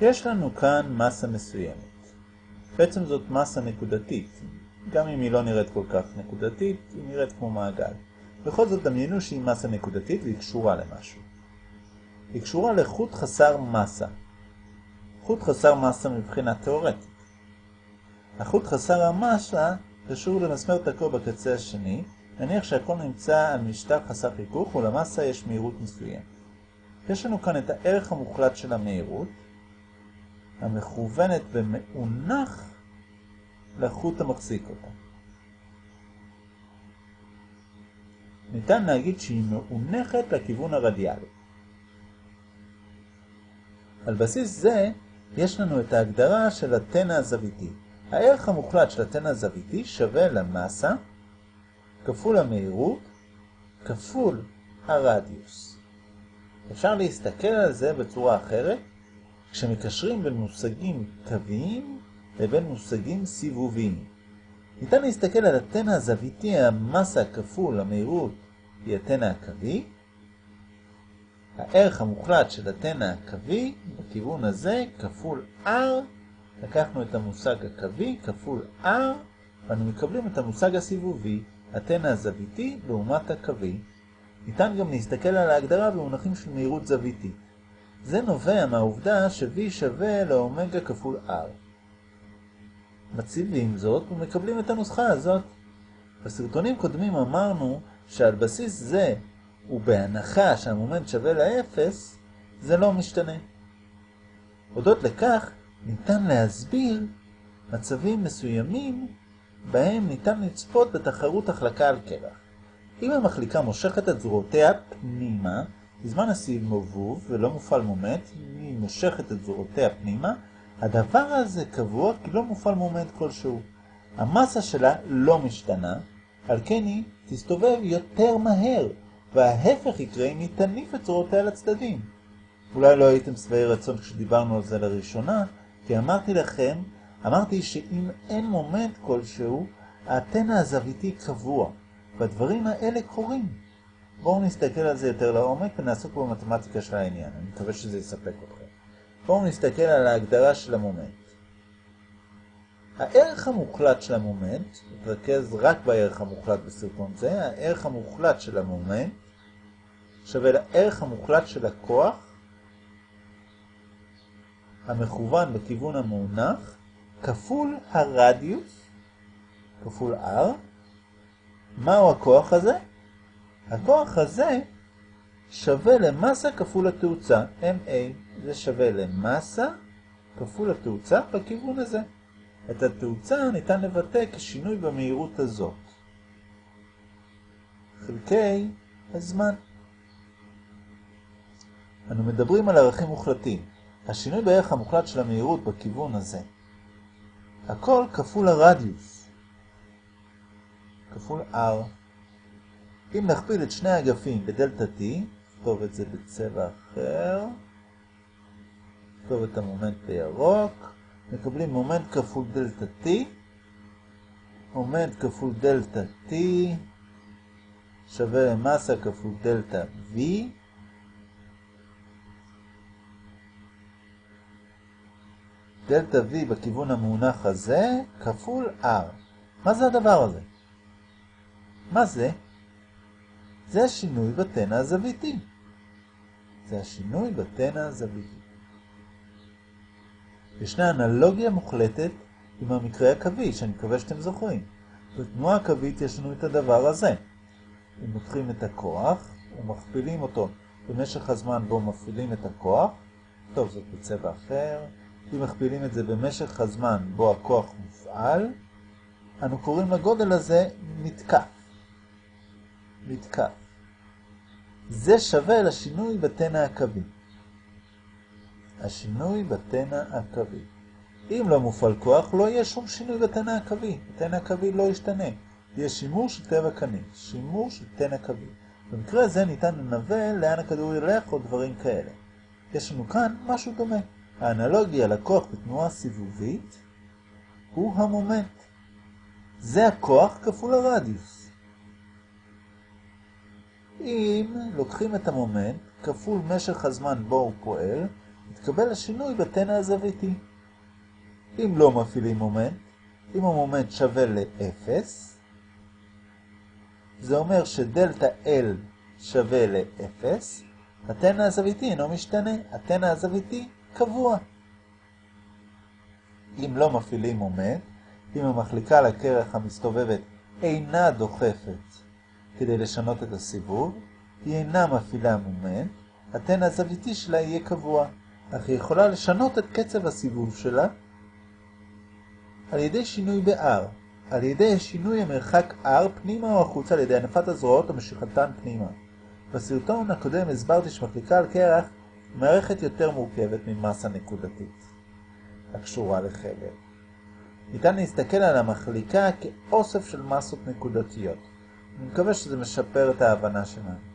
יש לנו כאן מסה מסוימת. בעצם זאת מסה נקודתית. גם אם היא לא נראית כל כך נקודתית, היא נראית כמו מעגל. בכל זאת דמיינו שהיא מסה נקודתית והיא קשורה למשהו. היא קשורה לחוט חסר מסה. חוט חסר מסה מבחינה תאורטית. החוט חסר המסה קשור למסמר תקוע בקצה השני, נניח שהכל נמצא על משטח חסר חיכוך ולמסה יש מהירות מסוימת. יש לנו כאן את הערך המוחלט של המהירות, המכוונת במאונח לחוט המחזיק אותה. ניתן להגיד שהיא מאונחת לכיוון הרדיאלי. על בסיס זה יש לנו את ההגדרה של התנע הזוויתי. הערך המוחלט של התנע הזוויתי שווה למסה כפול המהירות כפול הרדיוס. אפשר להסתכל על זה בצורה אחרת כשמקשרים בין מושגים קוויים לבין מושגים סיבוביים. ניתן להסתכל על התנע הזוויתי, המסה כפול המהירות היא התנע הקווי. הערך המוחלט של התנע הקווי בכיוון הזה כפול r, לקחנו את המושג הקווי כפול r, ואנו מקבלים את המושג הסיבובי, התנע הזוויתי לעומת הקווי. ניתן גם להסתכל על ההגדרה במונחים של מהירות זוויתית. זה נובע מהעובדה ש-v שווה לאומגה כפול r. מציבים זאת ומקבלים את הנוסחה הזאת. בסרטונים קודמים אמרנו שעל בסיס זה, ובהנחה שהמומנט שווה לאפס, זה לא משתנה. הודות לכך, ניתן להסביר מצבים מסוימים בהם ניתן לצפות בתחרות החלקה על קרח. אם המחליקה מושכת את זרועותיה פנימה, בזמן הסיבוב ולא מופעל מומנט, היא מושכת את זרועותיה פנימה, הדבר הזה קבוע כי לא מופעל מומנט כלשהו. המסה שלה לא משתנה, על כן היא תסתובב יותר מהר, וההפך יקרה אם היא תניף את זרועותיה לצדדים. אולי לא הייתם שבעי רצון כשדיברנו על זה לראשונה, כי אמרתי לכם, אמרתי שאם אין מומנט כלשהו, התנע הזוויתי קבוע, והדברים האלה קורים. בואו נסתכל על זה יותר לעומק ונעסוק במתמטיקה של העניין. אני מקווה שזה יספק אתכם. בואו נסתכל על ההגדרה של המומנט. הערך המוחלט של המומנט, נתרכז רק בערך המוחלט בסרטון זה, הערך המוחלט של המומנט שווה לערך המוחלט של הכוח המכוון בכיוון המאונח כפול הרדיוס כפול r. מהו הכוח הזה? הכוח הזה שווה למסה כפול התאוצה, ma. זה שווה למסה כפול התאוצה בכיוון הזה. את התאוצה ניתן לבטא כשינוי במהירות הזאת. חלקי הזמן. אנו מדברים על ערכים מוחלטים. השינוי בערך המוחלט של המהירות בכיוון הזה. הכל כפול הרדיוס. כפול r. אם נכפיל את שני האגפים בדלתה t, נכתוב את זה בצבע אחר, נכתוב את המומנט בירוק, מקבלים מומנט כפול דלתה t, מומנט כפול דלתה t שווה למסה כפול דלתה v, דלתה v בכיוון המונח הזה כפול r. מה זה הדבר הזה? מה זה? זה השינוי בתנע הזוויתי. זה השינוי בתנע הזוויתי. ישנה אנלוגיה מוחלטת עם המקרה הקווי, שאני מקווה שאתם זוכרים. בתנועה הקווית יש לנו את הדבר הזה. אם לוקחים את הכוח ומכפילים אותו במשך הזמן בו מפעילים את הכוח, טוב, זאת בצבע אחר, אם מכפילים את זה במשך הזמן בו הכוח מופעל, אנו קוראים לגודל הזה מתקף. מתקף. זה שווה לשינוי בתנע הקווי. השינוי בתנע הקווי. אם לא מופעל כוח, לא יהיה שום שינוי בתנע הקווי. התנע הקווי לא ישתנה. יהיה שימור של טבע קני, שימור של תנע קווי. במקרה הזה ניתן לנבא לאן הכדור ילך או דברים כאלה. יש לנו כאן משהו דומה. האנלוגיה לכוח בתנועה סיבובית הוא המומנט. זה הכוח כפול הרדיוס. אם לוקחים את המומנט כפול משך הזמן בו הוא פועל, יתקבל השינוי בתנע הזוויתי. אם לא מפעילים מומנט, אם המומנט שווה ל-0, זה אומר שדלתה L שווה ל-0, התנע הזוויתי אינו משתנה, התנע הזוויתי קבוע. אם לא מפעילים מומנט, אם המחליקה על הקרח המסתובבת אינה דוחפת כדי לשנות את הסיבוב, היא אינה מפעילה מומנט, התן הזוויתי שלה יהיה קבוע, אך היא יכולה לשנות את קצב הסיבוב שלה על ידי שינוי ב-R, על ידי שינוי המרחק R פנימה או החוצה על ידי הנפת הזרועות או משיכתן פנימה. בסרטון הקודם הסברתי שמחליקה על קרח מערכת יותר מורכבת ממסה נקודתית, הקשורה לחבל. ניתן להסתכל על המחליקה כאוסף של מסות נקודתיות. אני מקווה שזה משפר את ההבנה שלנו.